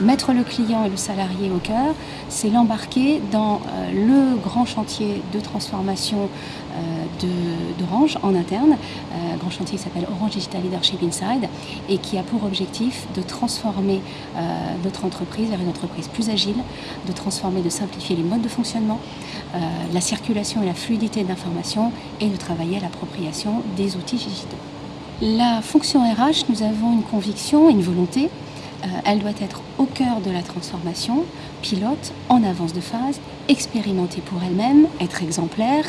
Mettre le client et le salarié au cœur, c'est l'embarquer dans euh, le grand chantier de transformation euh, d'Orange en interne, euh, grand chantier qui s'appelle Orange Digital Leadership Inside et qui a pour objectif de transformer notre entreprise vers une entreprise plus agile, de transformer, de simplifier les modes de fonctionnement, la circulation et la fluidité d'information et de travailler à l'appropriation des outils digitaux. La fonction RH, nous avons une conviction et une volonté euh, elle doit être au cœur de la transformation, pilote, en avance de phase, expérimentée pour elle-même, être exemplaire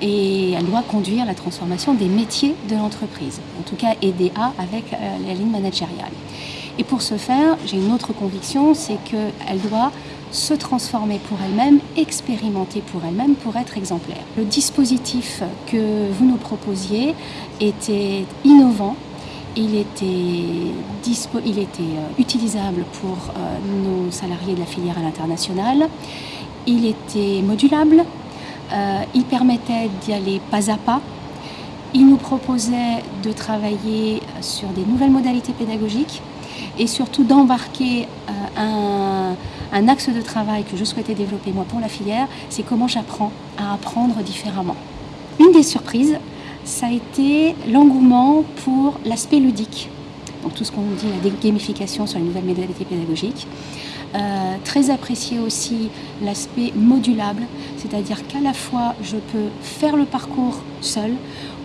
et elle doit conduire la transformation des métiers de l'entreprise, en tout cas aider à avec euh, la ligne managériale. Et pour ce faire, j'ai une autre conviction, c'est qu'elle doit se transformer pour elle-même, expérimenter pour elle-même pour être exemplaire. Le dispositif que vous nous proposiez était innovant, il était, il était euh, utilisable pour euh, nos salariés de la filière à l'international. Il était modulable. Euh, il permettait d'y aller pas à pas. Il nous proposait de travailler sur des nouvelles modalités pédagogiques et surtout d'embarquer un, un axe de travail que je souhaitais développer moi pour la filière, c'est comment j'apprends à apprendre différemment. Une des surprises, ça a été l'engouement pour l'aspect ludique. Donc tout ce qu'on dit, la gamification sur les nouvelles modalités pédagogiques. Euh, très apprécié aussi l'aspect modulable, c'est-à-dire qu'à la fois je peux faire le parcours seul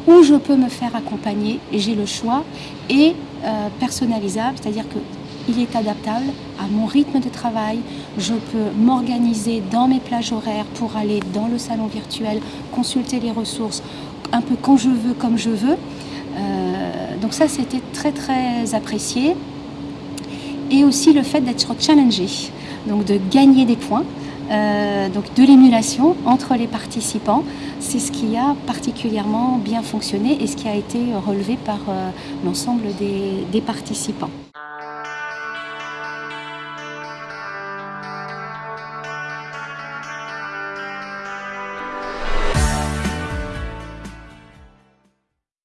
ou je peux me faire accompagner, j'ai le choix, et euh, personnalisable, c'est-à-dire qu'il est adaptable à mon rythme de travail, je peux m'organiser dans mes plages horaires pour aller dans le salon virtuel, consulter les ressources, un peu quand je veux, comme je veux. Euh, donc ça, c'était très très apprécié. Et aussi le fait d'être challengé, donc de gagner des points, euh, donc de l'émulation entre les participants. C'est ce qui a particulièrement bien fonctionné et ce qui a été relevé par euh, l'ensemble des participants.